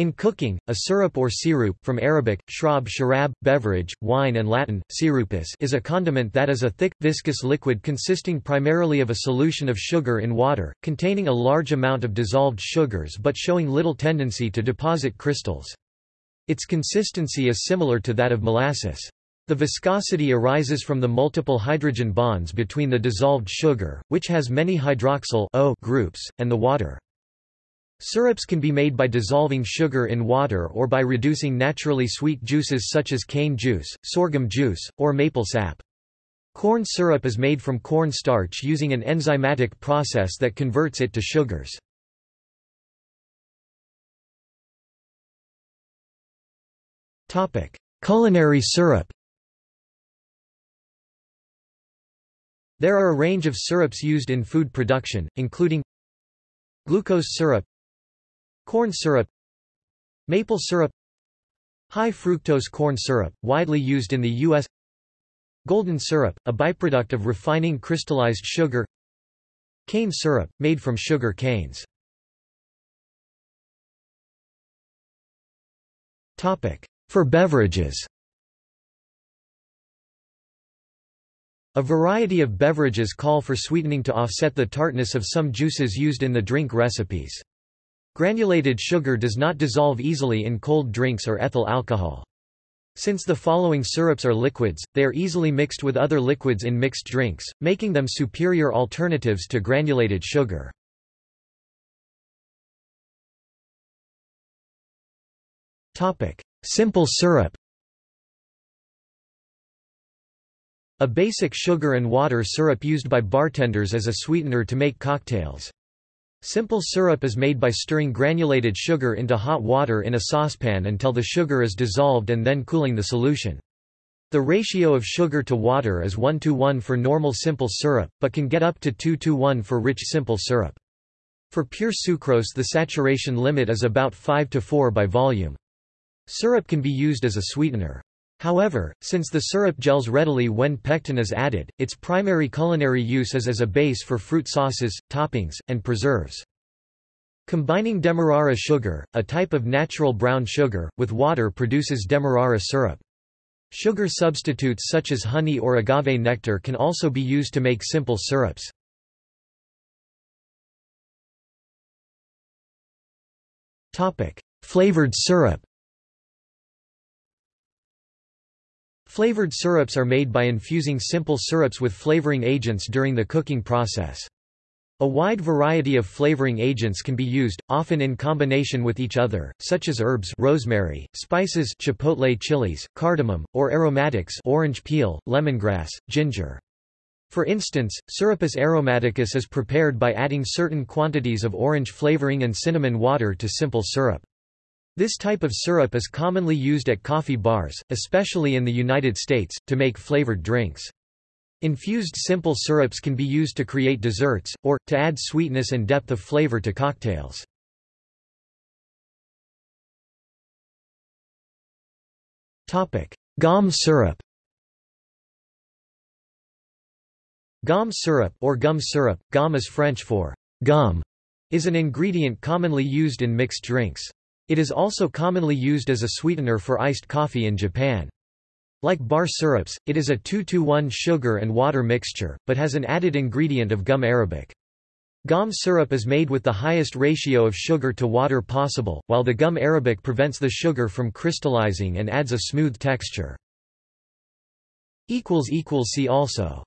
In cooking, a syrup or sirup from Arabic, shrab sharab, beverage, wine and Latin, sirupus is a condiment that is a thick, viscous liquid consisting primarily of a solution of sugar in water, containing a large amount of dissolved sugars but showing little tendency to deposit crystals. Its consistency is similar to that of molasses. The viscosity arises from the multiple hydrogen bonds between the dissolved sugar, which has many hydroxyl o groups, and the water. Syrups can be made by dissolving sugar in water or by reducing naturally sweet juices such as cane juice, sorghum juice, or maple sap. Corn syrup is made from corn starch using an enzymatic process that converts it to sugars. Culinary syrup There are a range of syrups used in food production, including glucose syrup Corn syrup Maple syrup High fructose corn syrup, widely used in the U.S. Golden syrup, a byproduct of refining crystallized sugar Cane syrup, made from sugar canes For beverages A variety of beverages call for sweetening to offset the tartness of some juices used in the drink recipes. Granulated sugar does not dissolve easily in cold drinks or ethyl alcohol. Since the following syrups are liquids, they are easily mixed with other liquids in mixed drinks, making them superior alternatives to granulated sugar. Simple syrup A basic sugar and water syrup used by bartenders as a sweetener to make cocktails. Simple syrup is made by stirring granulated sugar into hot water in a saucepan until the sugar is dissolved and then cooling the solution. The ratio of sugar to water is 1 to 1 for normal simple syrup, but can get up to 2 to 1 for rich simple syrup. For pure sucrose the saturation limit is about 5 to 4 by volume. Syrup can be used as a sweetener. However, since the syrup gels readily when pectin is added, its primary culinary use is as a base for fruit sauces, toppings, and preserves. Combining demerara sugar, a type of natural brown sugar, with water produces demerara syrup. Sugar substitutes such as honey or agave nectar can also be used to make simple syrups. Flavored syrup Flavored syrups are made by infusing simple syrups with flavoring agents during the cooking process. A wide variety of flavoring agents can be used, often in combination with each other, such as herbs rosemary, spices chipotle chilies, cardamom, or aromatics orange peel, lemongrass, ginger. For instance, Syrupus aromaticus is prepared by adding certain quantities of orange flavoring and cinnamon water to simple syrup. This type of syrup is commonly used at coffee bars, especially in the United States, to make flavored drinks. Infused simple syrups can be used to create desserts, or, to add sweetness and depth of flavor to cocktails. Gomme syrup Gomme syrup or gum syrup, gomme is French for gum, is an ingredient commonly used in mixed drinks. It is also commonly used as a sweetener for iced coffee in Japan. Like bar syrups, it is a 2-to-1 sugar and water mixture, but has an added ingredient of gum arabic. Gum syrup is made with the highest ratio of sugar to water possible, while the gum arabic prevents the sugar from crystallizing and adds a smooth texture. See also